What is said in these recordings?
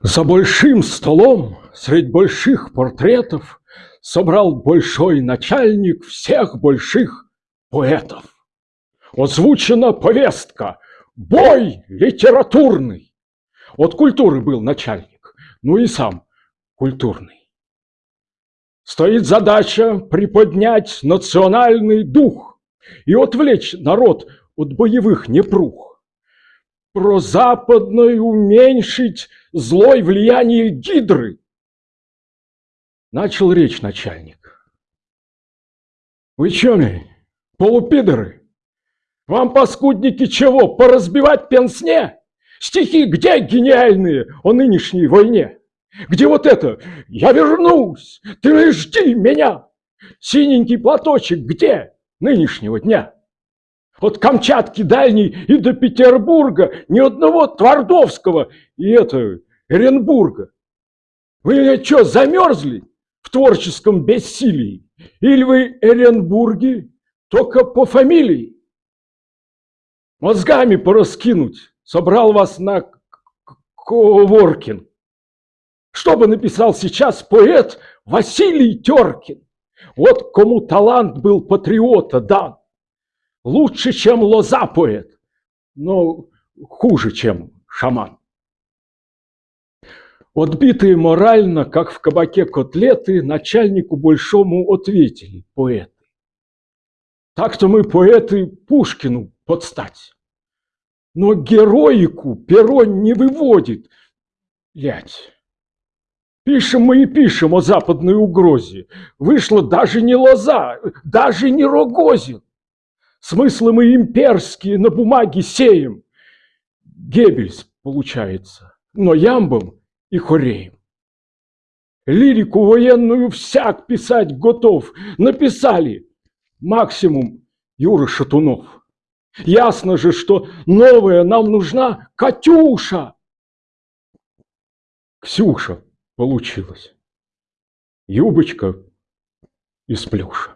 За большим столом средь больших портретов Собрал большой начальник всех больших поэтов. Озвучена повестка «Бой литературный». От культуры был начальник, ну и сам культурный. Стоит задача приподнять национальный дух и отвлечь народ от боевых непрух. Про западной уменьшить злой влияние гидры. Начал речь начальник. Вы чё мне, полупидоры? Вам, паскудники, чего, поразбивать пенсне? Стихи где гениальные о нынешней войне? Где вот это «Я вернусь, ты жди меня»? Синенький платочек где нынешнего дня? От Камчатки дальней и до Петербурга ни одного Твардовского и это Оренбурга. Вы что, замерзли в творческом бессилии? Или вы Оренбурги только по фамилии? Мозгами пораскинуть собрал вас на Коворкин. Что бы написал сейчас поэт Василий Теркин? Вот кому талант был патриота дан. Лучше, чем лоза поэт, но хуже, чем шаман. Отбитые морально, как в кабаке котлеты, начальнику большому ответили поэты. Так-то мы поэты Пушкину подстать. Но героику перо не выводит. Лять. Пишем мы и пишем о западной угрозе. Вышла даже не лоза, даже не Рогозин. Смыслы мы имперские на бумаге сеем. Геббельс получается, но ямбом и хореем. Лирику военную всяк писать готов. Написали максимум Юра Шатунов. Ясно же, что новая нам нужна Катюша. Ксюша получилась. Юбочка из плюша.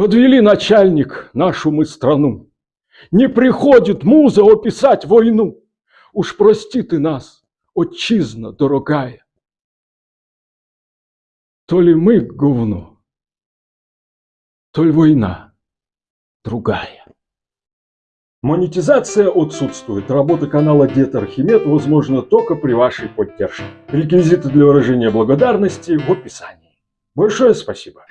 Подвели начальник нашу мы страну. Не приходит муза описать войну. Уж прости ты нас, отчизна дорогая. То ли мы говно, то ли война другая. Монетизация отсутствует. Работа канала Дед Архимед возможна только при вашей поддержке. Реквизиты для выражения благодарности в описании. Большое спасибо.